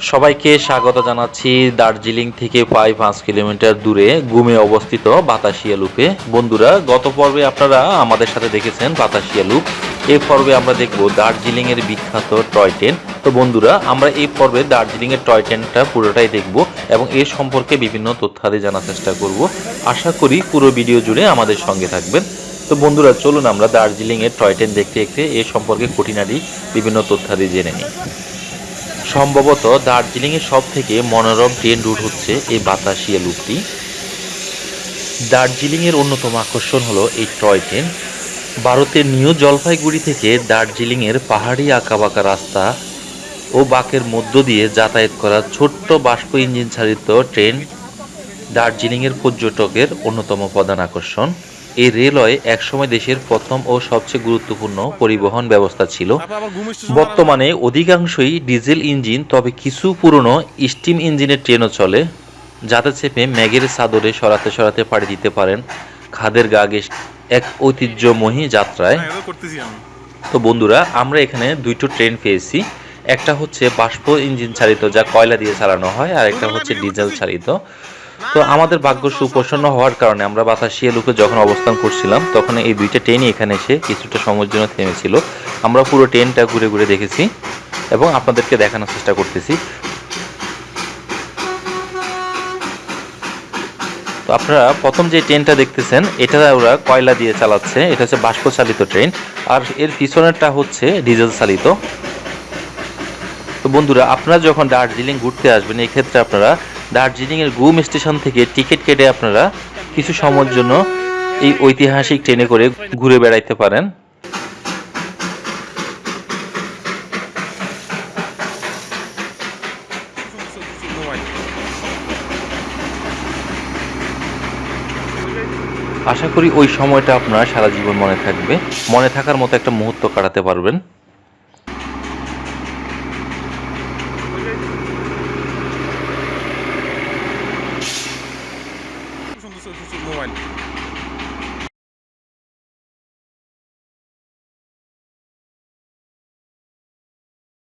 সবাইকে স্বাগত জানাচ্ছি দার্জিলিং থেকে প্রায় পাঁচ কিলোমিটার দূরে গুমে অবস্থিত বাতাসিয়া লুপে। বন্ধুরা, গত পর্বে আপনারা আমাদের সাথে দেখেছেন বাতাসিয়া লুপ। এই পর্বে আমরা দেখব দার্জিলিং এর বিখ্যাত টয় ট্রেন। তো বন্ধুরা, আমরা এই পর্বে দার্জিলিং এর টয় ট্রেনটা পুরোটাই দেখব এবং এর সম্পর্কে বিভিন্ন তথ্যাদি জানার চেষ্টা করব। আশা করি পুরো ভিডিও জুড়ে আমাদের সঙ্গে থাকবেন। তো বন্ধুরা, চলুন আমরা দার্জিলিং এর টয় ট্রেন দেখতে দেখতে এ সম্পর্কে খুঁটিনাটি বিভিন্ন তথ্যাদি জেনে নিই। সম্ভবত দার্জিলিংয়ের সব থেকে মনোরম ট্রেন রুট হচ্ছে এই বাতাসিয়া লুপটি। দার্জিলিংয়ের অন্যতম আকর্ষণ হলো এই টয় ট্রেন। ভারতের নিউ জলপাইগুড়ি থেকে দার্জিলিংয়ের পাহাড়ি আঁকাবাঁকা রাস্তা ও বাঁকের মধ্য দিয়ে যাতায়াত করা ছোট্ট বাষ্প ইঞ্জিন চালিত ট্রেন দার্জিলিংয়ের পর্যটকের অন্যতম প্রধান আকর্ষণ। এই রেলওয়ে একসময় দেশের প্রথম ও সবচেয়ে গুরুত্বপূর্ণ পরিবহন ব্যবস্থা ছিল। বর্তমানে অধিকাংশই ডিজেল ইঞ্জিন তবে কিছু পুরনো স্টিম ইঞ্জিনের ট্রেনও চলে যাতে চেপে ম্যাগের চাদরে সরাতে সরাতে পাড়ি দিতে পারেন খাদের গা এক ঐতিহ্যময়ী যাত্রায়। হ্যাঁ, তো বন্ধুরা আমরা এখানে দুইটো ট্রেন পেয়েছি। একটা হচ্ছে বাষ্প ইঞ্জিন চালিত যা কয়লা দিয়ে চালানো হয় আর একটা হচ্ছে ডিজেল চালিত। তো আমাদের ভাগ্য সুপ্রসন্ন হওয়ার কারণে আমরা বাতাসিয়া লুপে যখন অবস্থান করছিলাম, তখন এই দুইটা ট্রেনই এখানে এসে কিছুটা সময়ের জন্য থেমেছিল। আমরা পুরো ট্রেনটা ঘুরে ঘুরে দেখেছি এবং আপনাদেরকে দেখানোর চেষ্টা করতেছি। তো আপনারা প্রথম যে ট্রেনটা দেখতেছেন, এটা ওরা কয়লা দিয়ে চালাচ্ছে, এটা হচ্ছে বাষ্প চালিত ট্রেন। আর এর পিছনেরটা হচ্ছে ডিজেল চালিত তো বন্ধুরা, আপনারা যখন দার্জিলিং ঘুরতে আসবেন, এক্ষেত্রে আপনারা দার্জিলিং এর গুম স্টেশন থেকে টিকিট কেটে আপনারা কিছু সময়ের জন্য এই ঐতিহাসিক ট্রেনে করে ঘুরে বেড়াইতে পারেন। আশা করি ওই সময়টা আপনার সারা জীবন মনে থাকবে। মনে থাকার মতো একটা মুহূর্ত কাটাতে পারবেন। see more.